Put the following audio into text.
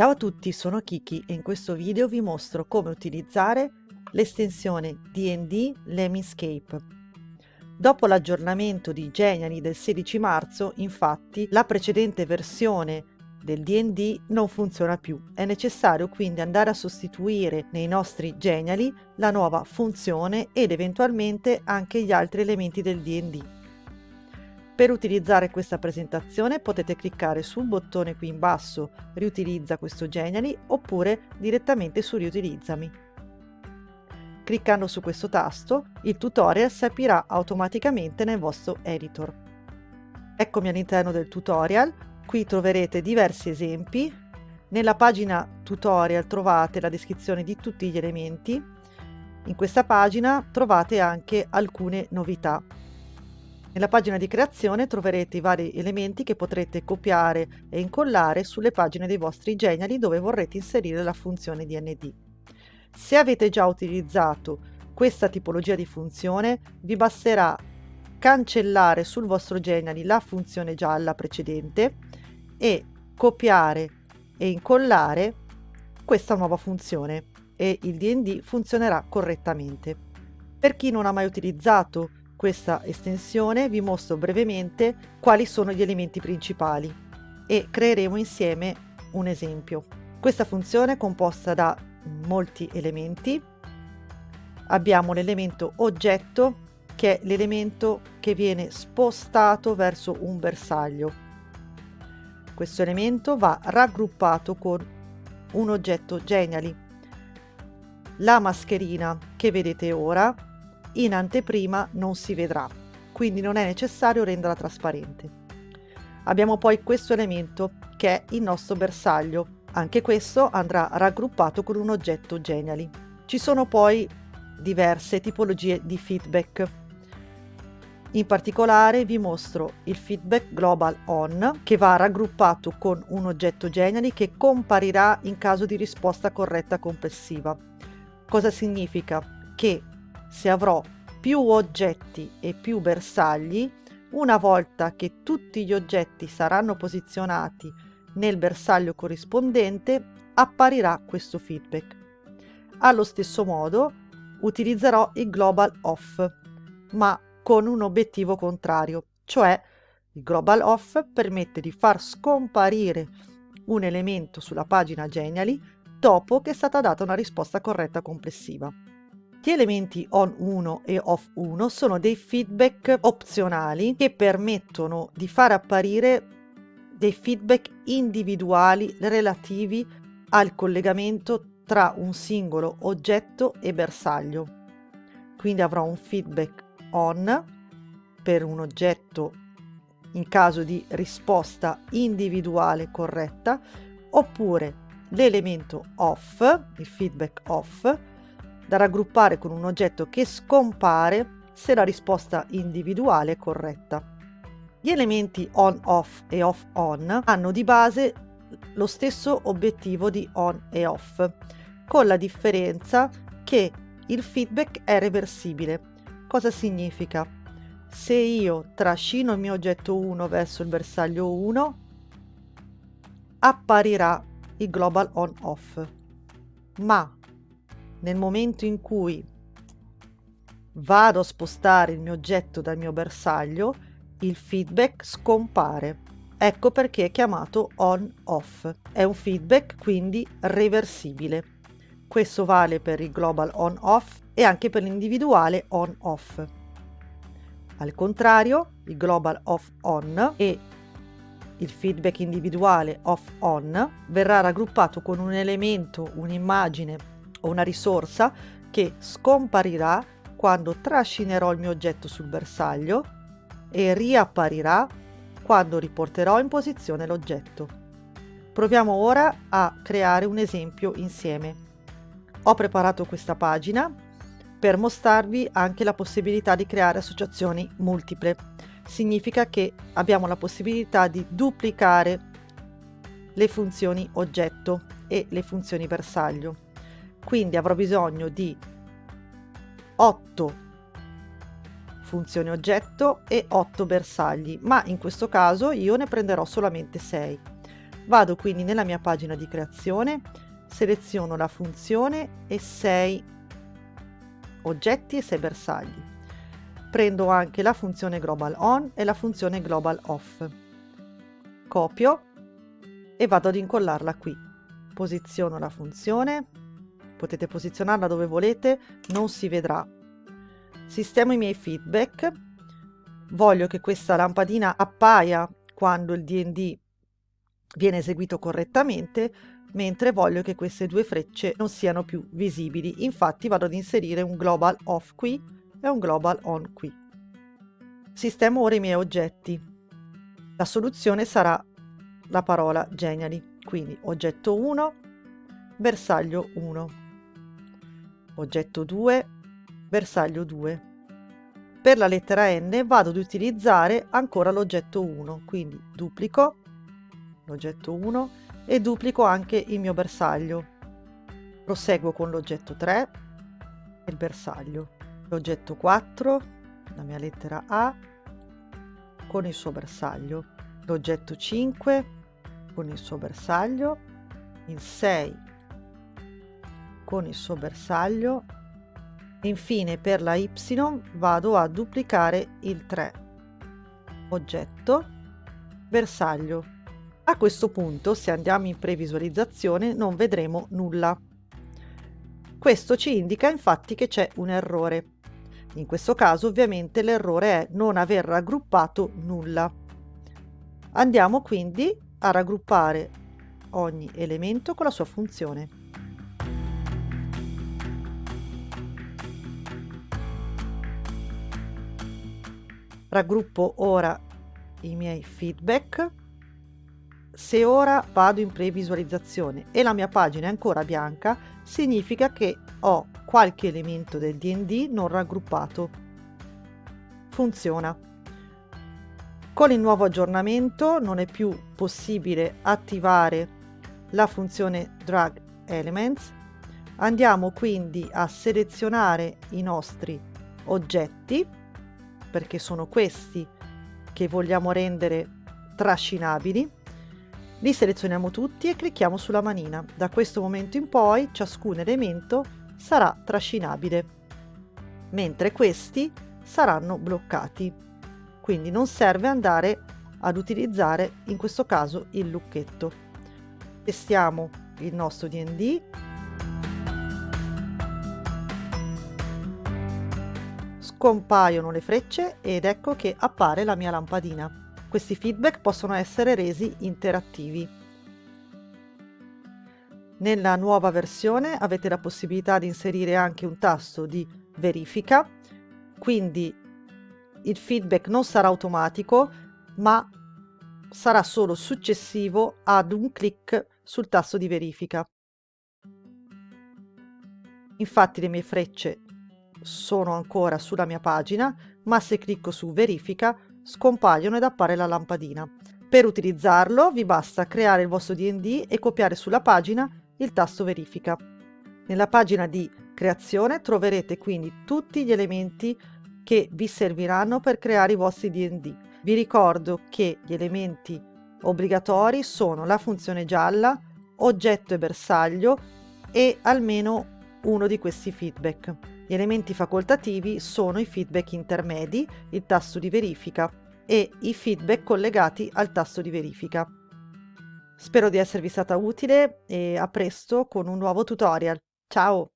Ciao a tutti, sono Kiki e in questo video vi mostro come utilizzare l'estensione D&D Lemniscape. Dopo l'aggiornamento di Geniali del 16 marzo, infatti, la precedente versione del D&D non funziona più. È necessario quindi andare a sostituire nei nostri Geniali la nuova funzione ed eventualmente anche gli altri elementi del D&D. Per utilizzare questa presentazione potete cliccare sul bottone qui in basso Riutilizza questo Genially oppure direttamente su Riutilizzami. Cliccando su questo tasto, il tutorial si aprirà automaticamente nel vostro editor. Eccomi all'interno del tutorial, qui troverete diversi esempi. Nella pagina tutorial trovate la descrizione di tutti gli elementi. In questa pagina trovate anche alcune novità nella pagina di creazione troverete i vari elementi che potrete copiare e incollare sulle pagine dei vostri Geniali dove vorrete inserire la funzione DND. Se avete già utilizzato questa tipologia di funzione, vi basterà cancellare sul vostro Geniali la funzione gialla precedente e copiare e incollare questa nuova funzione e il DND funzionerà correttamente. Per chi non ha mai utilizzato questa estensione vi mostro brevemente quali sono gli elementi principali e creeremo insieme un esempio. Questa funzione è composta da molti elementi. Abbiamo l'elemento oggetto che è l'elemento che viene spostato verso un bersaglio. Questo elemento va raggruppato con un oggetto Genially. La mascherina che vedete ora in anteprima non si vedrà, quindi non è necessario renderla trasparente. Abbiamo poi questo elemento che è il nostro bersaglio, anche questo andrà raggruppato con un oggetto Genially. Ci sono poi diverse tipologie di feedback. In particolare vi mostro il feedback global on che va raggruppato con un oggetto Genially che comparirà in caso di risposta corretta complessiva. Cosa significa? Che se avrò più oggetti e più bersagli, una volta che tutti gli oggetti saranno posizionati nel bersaglio corrispondente, apparirà questo feedback. Allo stesso modo utilizzerò il global off, ma con un obiettivo contrario, cioè il global off permette di far scomparire un elemento sulla pagina Genially dopo che è stata data una risposta corretta complessiva. Gli elementi on1 e off1 sono dei feedback opzionali che permettono di far apparire dei feedback individuali relativi al collegamento tra un singolo oggetto e bersaglio. Quindi avrò un feedback on per un oggetto in caso di risposta individuale corretta oppure l'elemento off, il feedback off, da raggruppare con un oggetto che scompare se la risposta individuale è corretta. Gli elementi on-off e off-on hanno di base lo stesso obiettivo di on e off, con la differenza che il feedback è reversibile. Cosa significa? Se io trascino il mio oggetto 1 verso il bersaglio 1, apparirà il global on-off, ma nel momento in cui vado a spostare il mio oggetto dal mio bersaglio, il feedback scompare. Ecco perché è chiamato on-off. È un feedback quindi reversibile. Questo vale per il global on-off e anche per l'individuale on-off. Al contrario, il global off-on e il feedback individuale off-on verrà raggruppato con un elemento, un'immagine o una risorsa che scomparirà quando trascinerò il mio oggetto sul bersaglio e riapparirà quando riporterò in posizione l'oggetto. Proviamo ora a creare un esempio insieme. Ho preparato questa pagina per mostrarvi anche la possibilità di creare associazioni multiple. Significa che abbiamo la possibilità di duplicare le funzioni oggetto e le funzioni bersaglio quindi avrò bisogno di 8 funzioni oggetto e 8 bersagli ma in questo caso io ne prenderò solamente 6 Vado quindi nella mia pagina di creazione, seleziono la funzione e 6 oggetti e 6 bersagli. Prendo anche la funzione global on e la funzione global off. Copio e vado ad incollarla qui. Posiziono la funzione, potete posizionarla dove volete, non si vedrà. Sistemo i miei feedback, voglio che questa lampadina appaia quando il D&D viene eseguito correttamente, mentre voglio che queste due frecce non siano più visibili. Infatti vado ad inserire un global off qui e un global on qui. Sistemo ora i miei oggetti. La soluzione sarà la parola Geniali, quindi oggetto 1, bersaglio 1, oggetto 2, bersaglio 2. Per la lettera N vado ad utilizzare ancora l'oggetto 1, quindi duplico l'oggetto 1 e duplico anche il mio bersaglio. Proseguo con l'oggetto 3 e il bersaglio. L'oggetto 4, la mia lettera A, con il suo bersaglio. L'oggetto 5 con il suo bersaglio. Il 6 con il suo bersaglio. Infine per la Y vado a duplicare il 3. Oggetto, bersaglio a questo punto, se andiamo in previsualizzazione, non vedremo nulla. Questo ci indica infatti che c'è un errore. In questo caso ovviamente l'errore è non aver raggruppato nulla. Andiamo quindi a raggruppare ogni elemento con la sua funzione. Raggruppo ora i miei feedback se ora vado in previsualizzazione e la mia pagina è ancora bianca, significa che ho qualche elemento del D&D non raggruppato. Funziona. Con il nuovo aggiornamento non è più possibile attivare la funzione Drag Elements. Andiamo quindi a selezionare i nostri oggetti, perché sono questi che vogliamo rendere trascinabili li selezioniamo tutti e clicchiamo sulla manina. Da questo momento in poi ciascun elemento sarà trascinabile, mentre questi saranno bloccati. Quindi non serve andare ad utilizzare in questo caso il lucchetto. Testiamo il nostro D&D. Scompaiono le frecce ed ecco che appare la mia lampadina. Questi feedback possono essere resi interattivi. Nella nuova versione avete la possibilità di inserire anche un tasto di verifica, quindi il feedback non sarà automatico, ma sarà solo successivo ad un clic sul tasto di verifica. Infatti le mie frecce sono ancora sulla mia pagina, ma se clicco su verifica scompaiono ed appare la lampadina. Per utilizzarlo vi basta creare il vostro D&D e copiare sulla pagina il tasto verifica. Nella pagina di creazione troverete quindi tutti gli elementi che vi serviranno per creare i vostri D&D. Vi ricordo che gli elementi obbligatori sono la funzione gialla, oggetto e bersaglio e almeno uno di questi feedback. Gli elementi facoltativi sono i feedback intermedi, il tasto di verifica e i feedback collegati al tasto di verifica. Spero di esservi stata utile e a presto con un nuovo tutorial. Ciao!